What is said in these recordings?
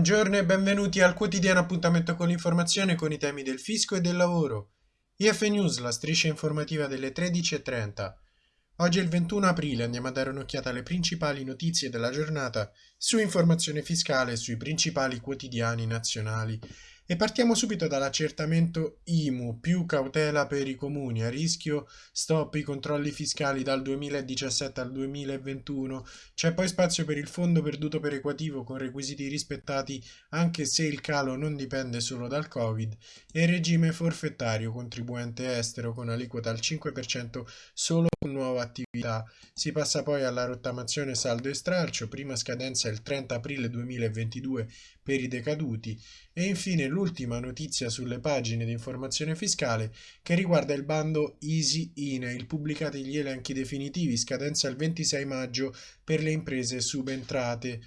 Buongiorno e benvenuti al quotidiano appuntamento con l'informazione con i temi del fisco e del lavoro. IF News, la striscia informativa delle 13.30. Oggi è il 21 aprile, andiamo a dare un'occhiata alle principali notizie della giornata su informazione fiscale e sui principali quotidiani nazionali. E partiamo subito dall'accertamento IMU, più cautela per i comuni, a rischio stop i controlli fiscali dal 2017 al 2021, c'è poi spazio per il fondo perduto perequativo con requisiti rispettati anche se il calo non dipende solo dal Covid. E regime forfettario contribuente estero con aliquota al 5% solo con nuova attività. Si passa poi alla rottamazione saldo e stralcio, prima scadenza il 30 aprile 2022 per i decaduti. E infine l'ultima notizia sulle pagine di informazione fiscale che riguarda il bando Easy Email, pubblicati gli elenchi definitivi, scadenza il 26 maggio per le imprese subentrate.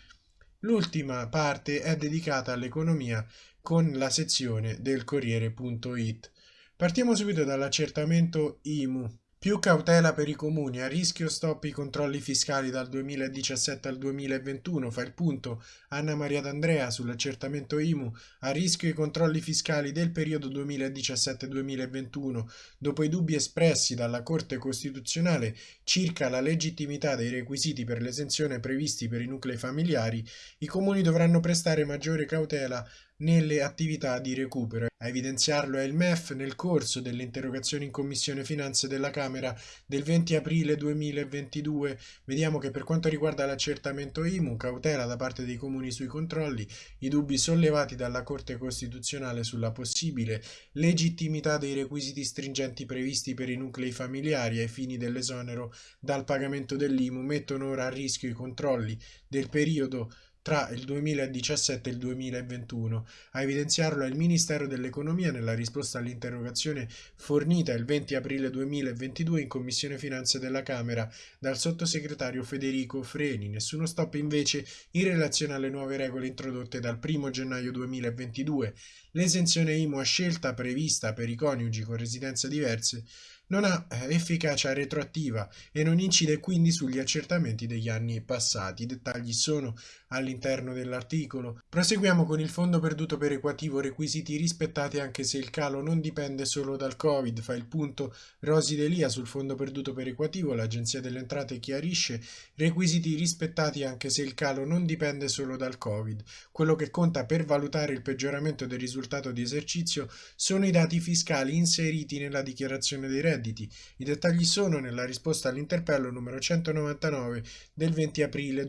L'ultima parte è dedicata all'economia con la sezione del Corriere.it. Partiamo subito dall'accertamento IMU. Più cautela per i comuni, a rischio stop i controlli fiscali dal 2017 al 2021, fa il punto. Anna Maria D'Andrea sull'accertamento IMU, a rischio i controlli fiscali del periodo 2017-2021, dopo i dubbi espressi dalla Corte Costituzionale circa la legittimità dei requisiti per l'esenzione previsti per i nuclei familiari, i comuni dovranno prestare maggiore cautela nelle attività di recupero. A evidenziarlo è il MEF nel corso delle interrogazioni in Commissione Finanze della Camera del 20 aprile 2022. Vediamo che per quanto riguarda l'accertamento IMU, cautela da parte dei comuni sui controlli, i dubbi sollevati dalla Corte Costituzionale sulla possibile legittimità dei requisiti stringenti previsti per i nuclei familiari ai fini dell'esonero dal pagamento dell'IMU mettono ora a rischio i controlli del periodo tra il 2017 e il 2021. A evidenziarlo è il Ministero dell'Economia nella risposta all'interrogazione fornita il 20 aprile 2022 in Commissione Finanze della Camera dal sottosegretario Federico Freni. Nessuno stop invece in relazione alle nuove regole introdotte dal 1 gennaio 2022. L'esenzione IMU a scelta prevista per i coniugi con residenze diverse non ha eh, efficacia retroattiva e non incide quindi sugli accertamenti degli anni passati. I dettagli sono all'interno dell'articolo. Proseguiamo con il fondo perduto perequativo, requisiti rispettati anche se il calo non dipende solo dal Covid. Fa il punto Rosi Delia sul fondo perduto perequativo, l'Agenzia delle Entrate chiarisce requisiti rispettati anche se il calo non dipende solo dal Covid. Quello che conta per valutare il peggioramento del risultato di esercizio sono i dati fiscali inseriti nella dichiarazione dei redditi. I dettagli sono nella risposta all'interpello numero 199 del 20 aprile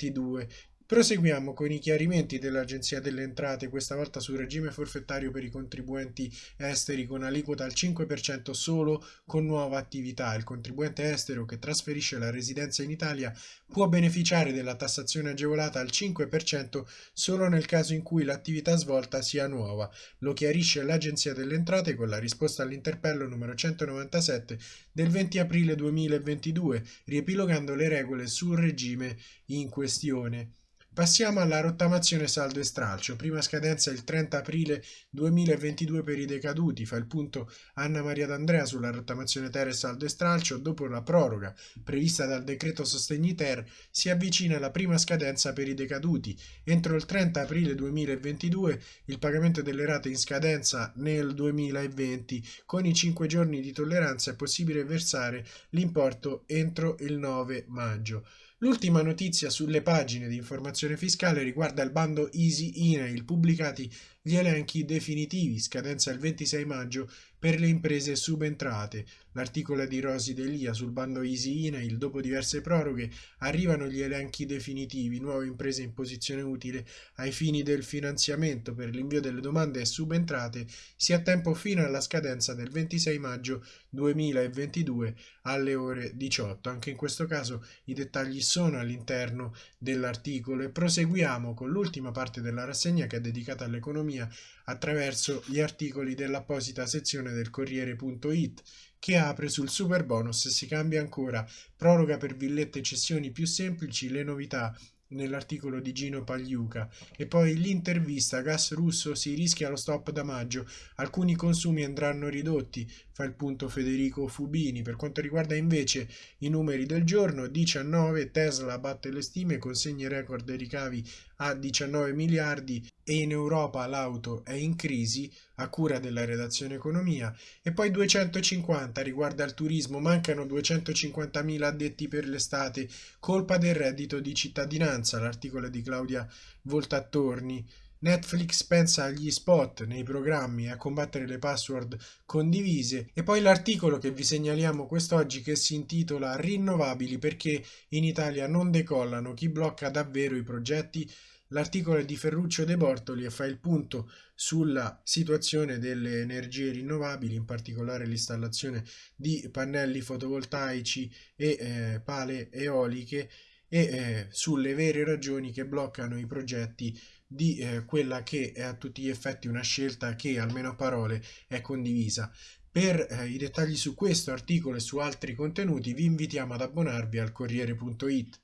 2022 Proseguiamo con i chiarimenti dell'Agenzia delle Entrate, questa volta sul regime forfettario per i contribuenti esteri con aliquota al 5% solo con nuova attività. Il contribuente estero che trasferisce la residenza in Italia può beneficiare della tassazione agevolata al 5% solo nel caso in cui l'attività svolta sia nuova. Lo chiarisce l'Agenzia delle Entrate con la risposta all'interpello numero 197 del 20 aprile 2022, riepilogando le regole sul regime in questione. Passiamo alla rottamazione saldo e stralcio. Prima scadenza il 30 aprile 2022 per i decaduti. Fa il punto Anna Maria D'Andrea sulla rottamazione ter e saldo e stralcio. Dopo la proroga prevista dal decreto sostegni ter si avvicina la prima scadenza per i decaduti. Entro il 30 aprile 2022 il pagamento delle rate in scadenza nel 2020. Con i 5 giorni di tolleranza è possibile versare l'importo entro il 9 maggio. L'ultima notizia sulle pagine di informazione fiscale riguarda il bando Easy Email pubblicati gli elenchi definitivi, scadenza il 26 maggio per le imprese subentrate. L'articolo di Rosi Delia sul bando Easy Email, dopo diverse proroghe, arrivano gli elenchi definitivi, nuove imprese in posizione utile ai fini del finanziamento per l'invio delle domande subentrate, si ha tempo fino alla scadenza del 26 maggio 2022 alle ore 18. Anche in questo caso i dettagli sono all'interno dell'articolo e proseguiamo con l'ultima parte della rassegna che è dedicata all'economia economia attraverso gli articoli dell'apposita sezione del Corriere.it che apre sul super bonus si cambia ancora, proroga per villette e cessioni più semplici, le novità nell'articolo di Gino Pagliuca. E poi l'intervista gas russo si rischia lo stop da maggio. Alcuni consumi andranno ridotti fa il punto Federico Fubini. Per quanto riguarda invece i numeri del giorno, 19 Tesla batte le stime, consegna record dei ricavi a 19 miliardi e in Europa l'auto è in crisi a cura della redazione economia e poi 250 riguarda il turismo, mancano 250.000 addetti per l'estate, colpa del reddito di cittadinanza, l'articolo di Claudia Voltattorni. Netflix pensa agli spot nei programmi e a combattere le password condivise e poi l'articolo che vi segnaliamo quest'oggi che si intitola Rinnovabili perché in Italia non decollano, chi blocca davvero i progetti? L'articolo è di Ferruccio De Bortoli e fa il punto sulla situazione delle energie rinnovabili, in particolare l'installazione di pannelli fotovoltaici e eh, pale eoliche e eh, sulle vere ragioni che bloccano i progetti di eh, quella che è a tutti gli effetti una scelta che almeno a parole è condivisa. Per eh, i dettagli su questo articolo e su altri contenuti vi invitiamo ad abbonarvi al Corriere.it.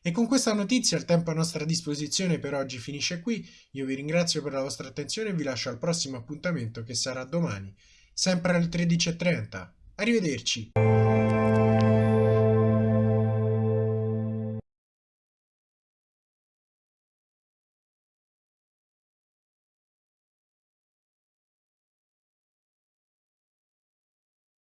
E con questa notizia il tempo a nostra disposizione per oggi finisce qui. Io vi ringrazio per la vostra attenzione e vi lascio al prossimo appuntamento che sarà domani, sempre alle 13.30. Arrivederci!